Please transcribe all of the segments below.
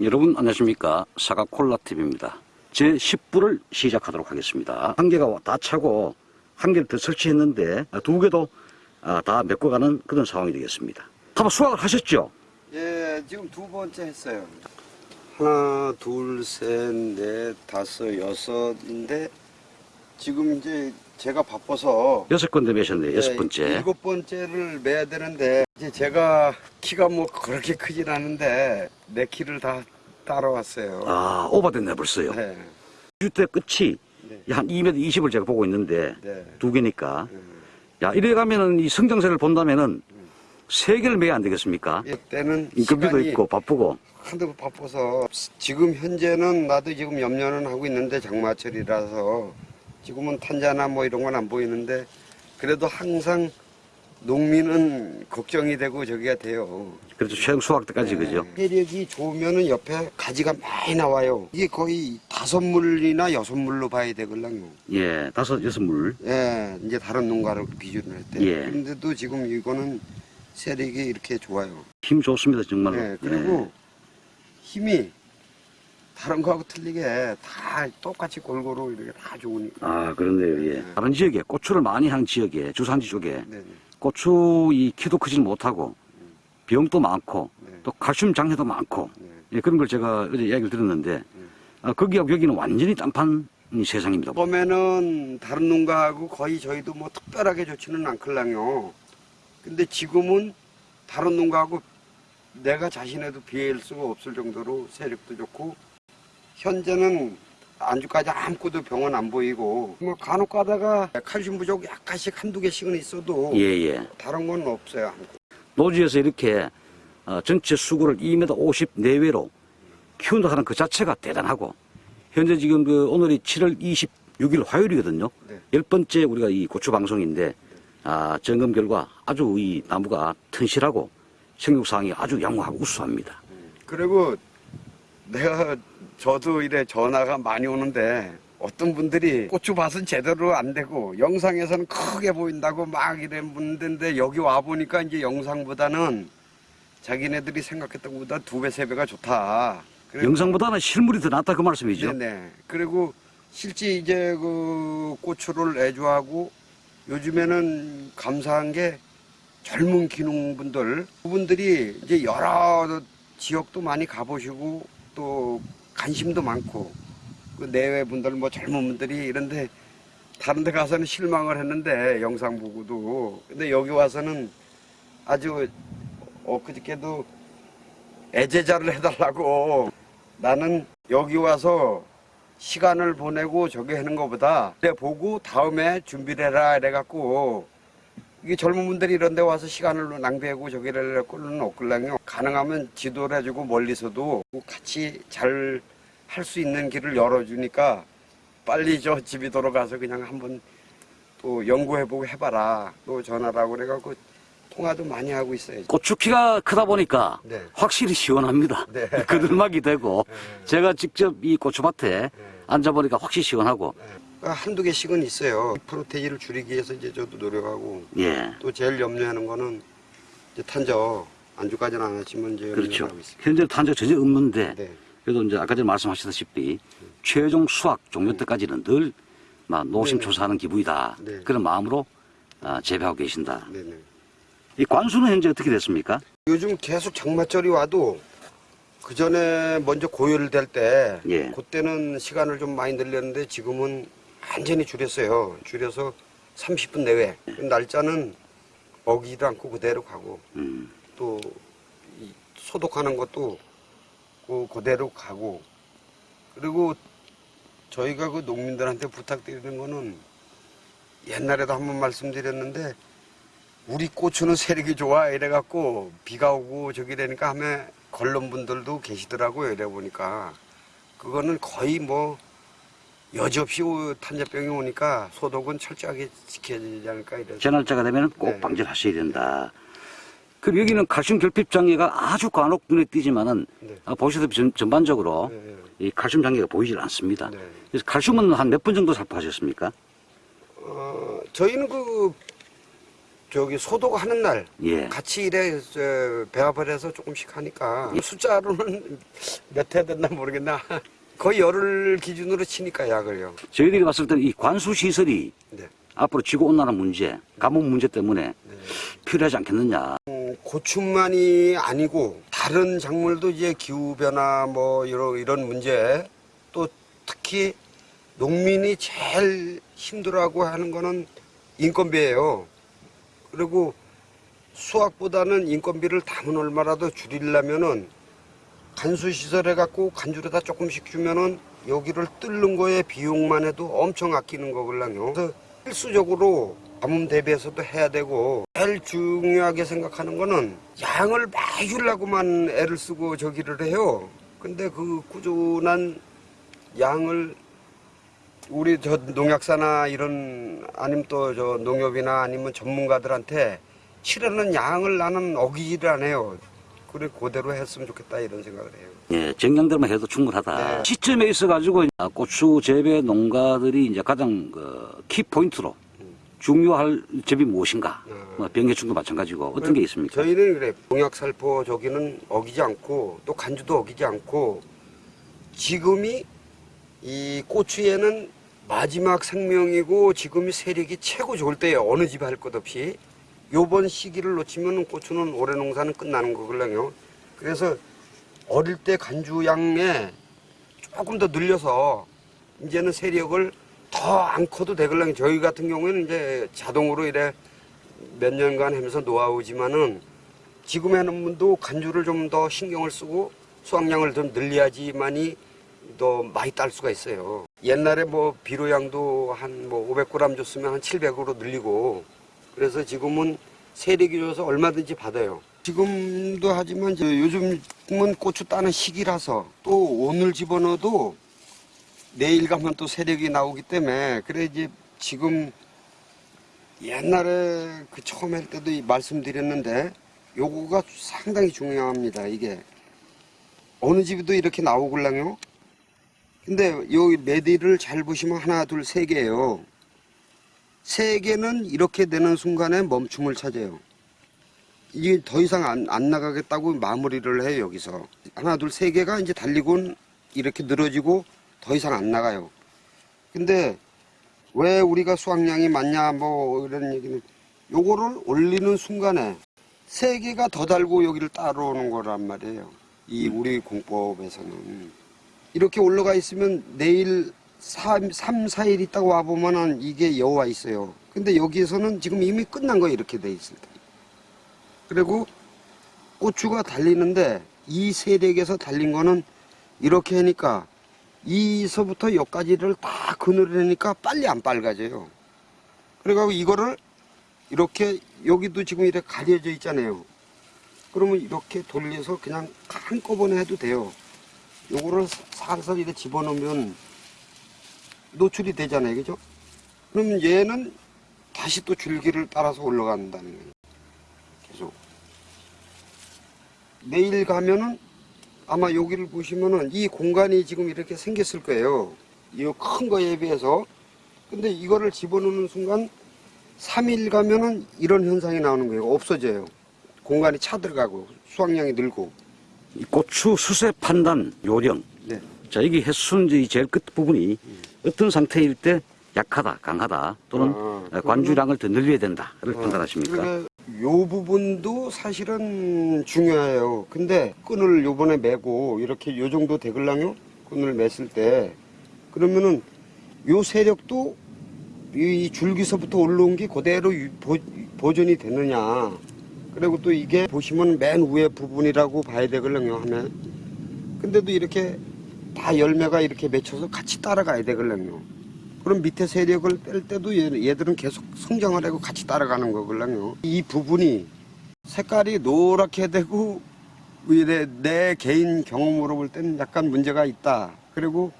여러분 안녕하십니까? 사과콜라TV입니다. 제 10부를 시작하도록 하겠습니다. 한 개가 다 차고 한 개를 더 설치했는데 두 개도 아, 다 메꿔가는 그런 상황이 되겠습니다. 한번 수확을 하셨죠? 예, 지금 두 번째 했어요. 하나, 둘, 셋, 넷, 다섯, 여섯인데 지금 이제 제가 바빠서 여섯 건데 매셨네요. 여섯 예, 번째. 일곱 번째를 매야 되는데 이제 제가 키가 뭐 그렇게 크진 않은데 내 키를 다 따라왔어요. 아 오버됐네 벌써요 네, 주대 끝이 네, 한 2m 20을 제가 보고 있는데 네. 두 개니까 음. 야 이래 가면은 이 성장세를 본다면은 세 개를 매야 안 되겠습니까? 이때는 인건비도 있고 바쁘고 하도 바빠서 지금 현재는 나도 지금 염려는 하고 있는데 장마철이라서 지금은 탄자나 뭐 이런 건 안 보이는데 그래도 항상 농민은 걱정이 되고 저기가 돼요. 그래도 최종 수확 때까지 그죠? 혜력이 좋으면은 옆에 가지가 많이 나와요. 이게 거의 다섯 물이나 여섯 물로 봐야 되걸랑요. 예 다섯 여섯 물 예, 이제 다른 농가를 기준으로 할 때. 예. 근데도 지금 이거는 세력이 이렇게 좋아요. 힘 좋습니다 정말로 네, 그리고 힘이 다른 거하고 틀리게 다 똑같이 골고루 이렇게 다 좋으니까. 아 그런데요 예. 네. 다른 지역에 고추를 많이 한 지역에 주산지 쪽에 네, 네, 고추 이 키도 크지 못하고 병도 많고 네. 또 칼슘 장애도 많고 네. 예, 그런 걸 제가 어제 이야기를 들었는데 아, 거기하고 여기는 완전히 딴판 세상입니다 처음에는 다른 농가하고 거의 저희도 뭐 특별하게 좋지는 않걸랑요. 근데 지금은 다른 농가하고 내가 자신에도 비할 수가 없을 정도로 세력도 좋고 현재는 안주까지 아무것도 병원 안 보이고 뭐 간혹 가다가 칼슘 부족 약간씩 한두 개씩은 있어도 예예 다른 건 없어요. 아무것도. 노지에서 이렇게 어, 전체 수구를 2m 50 내외로 키운다 하는 그 자체가 대단하고 현재 지금 그 오늘이 7월 26일 화요일이거든요. 네. 열 번째 우리가 이 고추 방송인데 아, 점검 결과 아주 이 나무가 튼실하고 생육상이 아주 양호하고 우수합니다. 그리고 내가 저도 이래 전화가 많이 오는데 어떤 분들이 고추밭은 제대로 안 되고 영상에서는 크게 보인다고 막 이래 묻는데 여기 와 보니까 이제 영상보다는 자기네들이 생각했던 것보다 두 배 세 배가 좋다. 영상보다는 실물이 더 낫다 그 말씀이죠. 네네. 그리고 실제 이제 그 고추를 애주하고 요즘에는 감사한 게 젊은 기농분들 그분들이 이제 여러 지역도 많이 가보시고 또 관심도 많고 그 내외 분들 뭐 젊은 분들이 이런데 다른 데 가서는 실망을 했는데 영상 보고도. 근데 여기 와서는 아주 엊그저께도 애제자를 해달라고. 나는 여기 와서 시간을 보내고 저기 하는 것보다 내 보고 다음에 준비를 해라 이래갖고 이게 젊은 분들이 이런 데 와서 시간을 낭비하고 저기를 할 꼴은 없걸랑요 가능하면 지도를 해주고 멀리서도 같이 잘 할 수 있는 길을 열어주니까 빨리 저 집이 돌아가서 그냥 한번 또 연구해보고 해봐라. 또 전화라고 그래갖고 통화도 많이 하고 있어요 고추 키가 크다 보니까 네. 확실히 시원합니다. 네. 그늘막이 되고. 제가 직접 이 고추밭에 앉아보니까 확실히 시원하고. 아, 한두 개씩은 있어요. 프로테인을 줄이기 위해서 이제 저도 노력하고 예 또 제일 염려하는 거는 이제 탄저 안주까지는 안 했지만 이제 그렇죠. 현재 탄저 전혀 없는데 네. 그래도 이제 아까 전에 말씀하셨다시피 최종 수확 종료 때까지는 늘 막 노심초사하는 기분이다 네. 그런 마음으로 아, 재배하고 계신다. 네네. 이 관수는 현재 어떻게 됐습니까? 요즘 계속 장마철이 와도 그 전에 먼저 고열을 될 때 예. 그때는 시간을 좀 많이 늘렸는데 지금은 완전히 줄였어요. 줄여서 30분 내외. 그 날짜는 어기도 않고 그대로 가고 음, 또이 소독하는 것도 그 그대로 가고 그리고 저희가 그 농민들한테 부탁드리는 거는 옛날에도 한번 말씀드렸는데 우리 고추는 세력이 좋아 이래갖고 비가 오고 저기 되니까 하면 걸론분들도 계시더라고요 이래 보니까 그거는 거의 뭐 여지없이 오- 탄저병이 오니까 소독은 철저하게 지켜야 되지 않을까 이래서 제 날짜가 되면 꼭 네. 방전하셔야 된다. 그리고 여기는 칼슘 결핍 장애가 아주 간혹 눈에 띄지만은 네. 아, 보시다시피 전, 전반적으로 네. 이 칼슘 장애가 보이질 않습니다. 네. 그래서 칼슘은 한 몇 번 정도 살포하셨습니까? 어, 저희는 그 저기 소독하는 날 예. 같이 저, 배합을 해서 조금씩 하니까 숫자로는 몇회 됐나 모르겠나 거의 열흘 기준으로 치니까 약을요. 저희들이 봤을 때는 이 관수 시설이 네. 앞으로 지구 온난화 문제, 가뭄 문제 때문에 필요하지 않겠느냐. 음, 고추만이 아니고 다른 작물도 이제 기후 변화 뭐 이런 이런 문제 또 특히 농민이 제일 힘들어하고 하는 거는 인건비예요. 그리고 수확보다는 인건비를 담은 얼마라도 줄이려면은 간수 시설 해갖고 간주로다 조금씩 주면은 여기를 뚫는 거에 비용만 해도 엄청 아끼는 거걸랑요. 그래서 필수적으로 가뭄 대비해서도 해야 되고 제일 중요하게 생각하는 거는 양을 많이 주려고만 애를 쓰고 저기를 해요. 근데 그 꾸준한 양을 우리 저 농약사나 이런 아니면 또 저 농협이나 아니면 전문가들한테 치르는 양을 나는 어기지를 않아요. 그래 그대로 했으면 좋겠다 이런 생각을 해요. 예, 정량대로만 해도 충분하다. 네. 시점에 있어가지고 아, 고추 재배 농가들이 이제 가장 그, 키 포인트로 중요할 점이 무엇인가? 음. 뭐 병해충도 마찬가지고 어떤 게 있습니까? 저희는 그래 농약 살포 저기는 어기지 않고 또 간주도 어기지 않고 지금이 이 고추에는 마지막 생명이고 지금이 세력이 최고 좋을 때예요 어느 집에 할것 없이 요번 시기를 놓치면 고추는 올해 농사는 끝나는 거걸랑요 그래서 어릴 때 간주 양에 조금 더 늘려서 이제는 세력을 더 안 커도 되걸랑요 저희 같은 경우에는 이제 자동으로 이래 몇 년간 하면서 노하우지만은 지금 하는 분도 간주를 좀 더 신경을 쓰고 수확량을 좀 늘려야지만이 더 많이 딸 수가 있어요. 옛날에 뭐 비료양도 한 뭐 500g 줬으면 한 700으로 늘리고 그래서 지금은 세력이 줘서 얼마든지 받아요. 지금도 하지만 저 요즘은 고추 따는 시기라서 또 오늘 집어넣어도 내일 가면 또 세력이 나오기 때문에 그래 이제 지금 옛날에 그 처음 할 때도 이 말씀드렸는데 요거가 상당히 중요합니다. 이게 어느 집에도 이렇게 나오걸랑요. 근데 여기 메디를 잘 보시면 하나 둘 세 개예요. 세 개는 이렇게 되는 순간에 멈춤을 찾아요. 이게 더 이상 안, 안 나가겠다고 마무리를 해요 여기서 하나 둘 세 개가 이제 달리곤 이렇게 늘어지고 더 이상 안 나가요. 근데 왜 우리가 수확량이 많냐 뭐 이런 얘기는 요거를 올리는 순간에 세 개가 더 달고 여기를 따라오는 거란 말이에요. 이 우리 공법에서는 이렇게 올라가 있으면 내일 3, 3 4일 있다가 와보면은 이게 여와 있어요. 근데 여기에서는 지금 이미 끝난 거 이렇게 돼 때. 그리고 고추가 달리는데 이 세력에서 달린 거는 이렇게 하니까 이서부터 여기까지를 다 그늘을 하니까 빨리 안 빨가져요. 그래가지고 이거를 이렇게 여기도 지금 이렇게 가려져 있잖아요. 그러면 이렇게 돌려서 그냥 한꺼번에 해도 돼요. 요거를 살살 이렇게 집어넣으면 노출이 되잖아요. 그죠? 그러면 얘는 다시 또 줄기를 따라서 올라간다는 거예요. 계속. 내일 가면은 아마 여기를 보시면은 이 공간이 지금 이렇게 생겼을 거예요. 이 큰 거에 비해서. 근데 이거를 집어넣는 순간 3일 가면은 이런 현상이 나오는 거예요. 없어져요. 공간이 차 들어가고 수확량이 늘고. 이 고추 수세 판단 요령. 네. 자, 여기 햇순 이 제일 끝 부분이 어떤 상태일 때 약하다, 강하다 또는 아, 관주량을 더 늘려야 된다를 어, 판단하십니까? 그러니까 요 부분도 사실은 중요해요. 근데 끈을 요번에 매고 이렇게 요 정도 되글랑요? 끈을 맸을 때 그러면은 요 세력도 이 줄기서부터 올라온 게 그대로 유- 보, 보존이 되느냐. 그리고 또 이게 보시면 맨 위에 부분이라고 봐야 되글랑요 하면. 근데도 이렇게 다 열매가 이렇게 맺혀서 같이 따라가야 되글랑요. 그럼 밑에 세력을 뺄 때도 얘- 얘들은 계속 성장을 하고 같이 따라가는 거걸랑요. 이 부분이 색깔이 노랗게 되고 내, 내 개인 경험으로 볼 때는 약간 문제가 있다. 그리고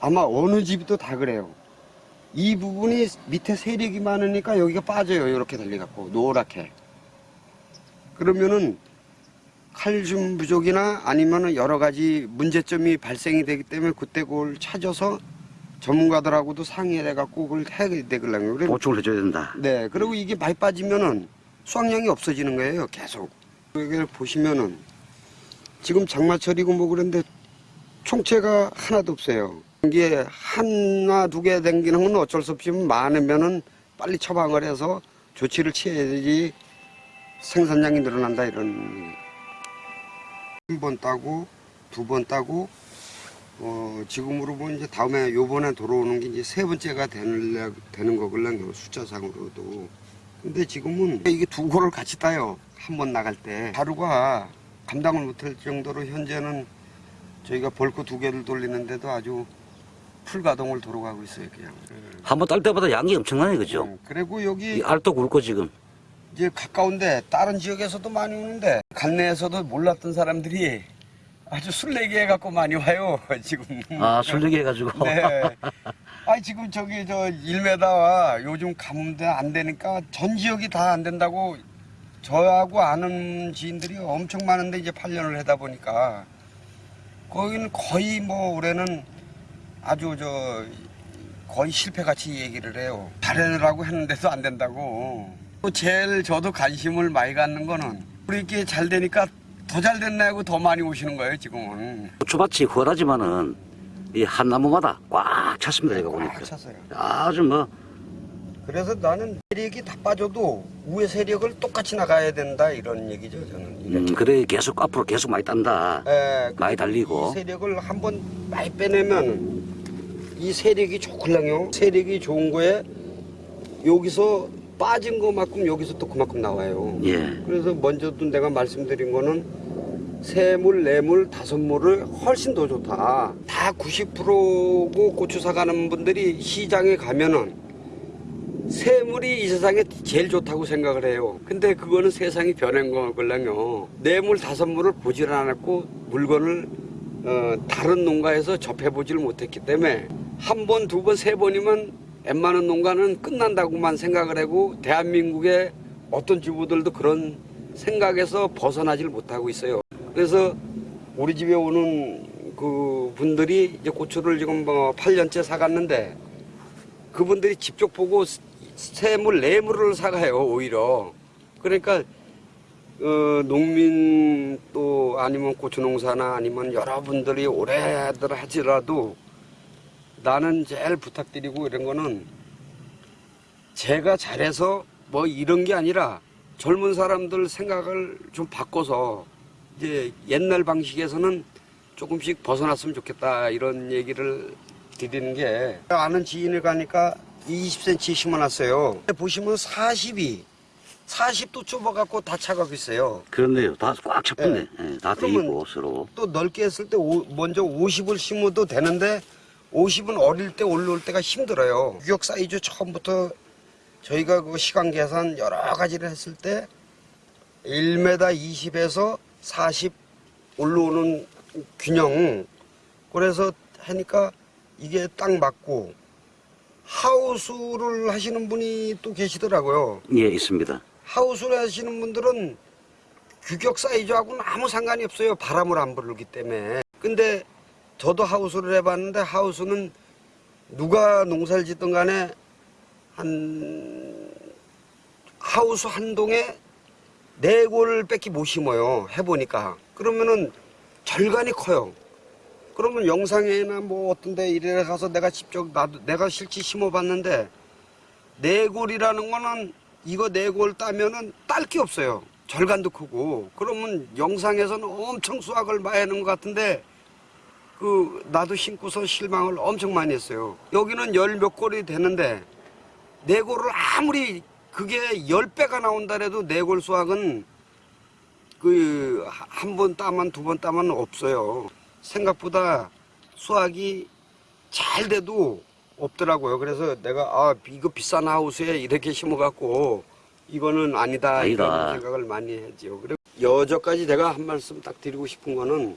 아마 어느 집도 다 그래요. 이 부분이 밑에 세력이 많으니까 여기가 빠져요. 이렇게 달려갖고 노랗게. 그러면은 칼슘 부족이나 아니면은 여러 가지 문제점이 발생이 되기 때문에 그때 그걸 찾아서 전문가들하고도 상의를 해갖고 그걸 해야 되거든요. 그래 보충을 해줘야 된다. 네, 그리고 이게 많이 빠지면은 수확량이 없어지는 거예요, 계속. 이걸 보시면은 지금 장마철이고 뭐 그런데 총체가 하나도 없어요. 이게 하나 두 개 댕기는 건 어쩔 수 없지만 많으면은 빨리 처방을 해서 조치를 취해야지 생산량이 늘어난다 이런. 한 번 따고 두 번 따고 어, 지금으로 보면 이제 다음에 요번에 돌아오는 게 이제 세 번째가 되는, 되는 거걸랑요, 숫자상으로도. 근데 지금은 이게 두 고를 같이 따요. 한 번 나갈 때. 하루가 감당을 못할 정도로 현재는 저희가 벌크 두 개를 돌리는데도 아주 풀가동을 돌아가고 있어요, 그냥. 한 번 딸 때보다 양이 엄청나네, 그죠? 음, 그리고 여기 이 알도 굵고 지금. 이제 가까운데 다른 지역에서도 많이 오는데 관내에서도 몰랐던 사람들이 아주 술래기 해갖고 많이 와요, 지금. 아, 술래기 해가지고. 네. 아니 지금 저기 저 1m와 요즘 가뭄도 안 되니까 전 지역이 다 안 된다고 저하고 아는 지인들이 엄청 많은데 이제 8년을 하다 보니까 거기는 거의 뭐 올해는 아주 저 거의 실패같이 얘기를 해요. 잘해라고 했는데도 안 된다고. 또 제일 저도 관심을 많이 갖는 거는 우리 이렇게 잘 되니까 더 잘 됐나고 더 많이 오시는 거예요 지금은. 고추밭이 훤하지만은 이 한 나무마다 꽉 찼습니다, 제가 보니까. 꽉 찼어요. 아주 뭐, 그래서 나는 세력이 다 빠져도 위에 세력을 똑같이 나가야 된다 이런 얘기죠 저는. 음, 그래, 계속 앞으로 계속 많이 딴다. 예, 많이 달리고. 이 세력을 한번 많이 빼내면 이 세력이 좋을랑요. 세력이 좋은 거에 여기서 빠진 것만큼 여기서 또 그만큼 나와요. 예. 그래서 먼저도 내가 말씀드린 거는 세물, 네물, 다섯물을 훨씬 더 좋다. 다 90%고 고추 사가는 분들이 시장에 가면은 세물이 이 세상에 제일 좋다고 생각을 해요. 근데 그거는 세상이 변한 거걸랑요. 네물, 다섯물을 보질 않았고 물건을 어, 다른 농가에서 접해보질 못했기 때문에 한 번, 두 번, 세 번이면 웬만한 농가는 끝난다고만 생각을 하고 대한민국의 어떤 주부들도 그런 생각에서 벗어나질 못하고 있어요. 그래서 우리 집에 오는 그 분들이 이제 고추를 지금 뭐 8년째 사갔는데 그분들이 직접 보고 세물, 네물을 사가요, 오히려. 그러니까 어, 농민 또 아니면 고추농사나 아니면 여러분들이 오래들 하지라도 나는 제일 부탁드리고 이런 거는 제가 잘해서 뭐 이런 게 아니라 젊은 사람들 생각을 좀 바꿔서 이제 옛날 방식에서는 조금씩 벗어났으면 좋겠다 이런 얘기를 드리는 게 아는 지인을 가니까 20cm 심어놨어요. 보시면 40이 40도 좁아갖고 다 차가고 있어요. 그렇네요. 다 꽉 찼네. 예, 다 그러면- 돼있고, 서로. 또 넓게 했을 때 오- 먼저 50을 심어도 되는데 50은 어릴 때 올라올 때가 힘들어요. 유격 사이즈 처음부터 저희가 그 시간 계산 여러 가지를 했을 때 1m 20에서 40 올라오는 균형 그래서 하니까 이게 딱 맞고 하우스를 하시는 분이 또 계시더라고요. 예, 있습니다. 하우스를 하시는 분들은 규격 사이즈하고는 아무 상관이 없어요. 바람을 안 불기 때문에. 근데 저도 하우스를 해봤는데 하우스는 누가 농사를 짓든 간에 한 하우스 한 동에 네 골밖에 못 심어요. 해보니까. 그러면은 절간이 커요. 그러면 영상에나 뭐 어떤 데 이래 가서 내가 직접 나도 내가 실제 심어봤는데 네 골이라는 거는 이거 네 골 따면은 딸 게 없어요. 절간도 크고. 그러면 영상에서는 엄청 수확을 많이 하는 것 같은데 그 나도 심고서 실망을 엄청 많이 했어요. 여기는 열 몇 골이 되는데 네 골을 아무리 그게 열 배가 나온다 해도 네 골 수확은 그 한 번 따면 두 번 따면 없어요. 생각보다 수확이 잘 돼도 없더라고요. 그래서 내가 아 이거 비싼 하우스에 이렇게 심어갖고 이거는 아니다, 아니다. 이런 생각을 많이 했죠. 그리고 여저까지 내가 한 말씀 딱 드리고 싶은 거는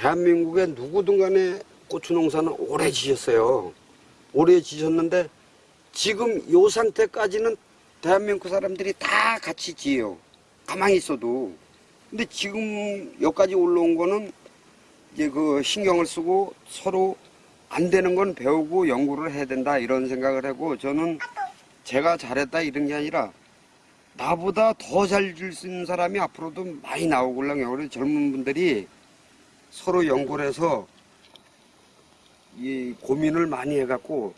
대한민국의 누구든 간에 고추 농사는 오래 지셨어요. 오래 지셨는데 지금 요 상태까지는 대한민국 사람들이 다 같이 지어요. 가만히 있어도. 근데 지금 여기까지 올라온 거는 이제 그 신경을 쓰고 서로 안 되는 건 배우고 연구를 해야 된다 이런 생각을 하고 저는 제가 잘했다 이런 게 아니라 나보다 더 잘 줄 수 있는 사람이 앞으로도 많이 나오길랑요. 그래서 젊은 분들이 서로 연구를 해서 이 고민을 많이 해갖고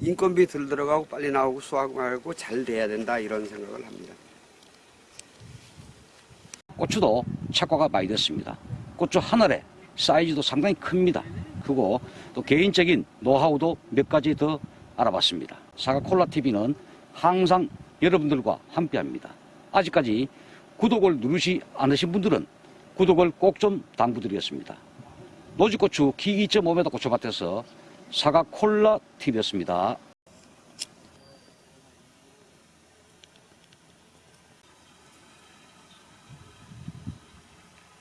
인건비 들 들어가고 빨리 나오고 수학 말고 잘 돼야 된다 이런 생각을 합니다. 고추도 착과가 많이 됐습니다. 고추 한 알에 사이즈도 상당히 큽니다. 크고 또 개인적인 노하우도 몇 가지 더 알아봤습니다. 사과 콜라 TV는 항상 여러분들과 함께합니다. 아직까지 구독을 누르시 않으신 분들은 구독을 꼭 좀 당부드리겠습니다. 노지고추 키 2.5m 고추밭에서 사과 콜라 TV였습니다.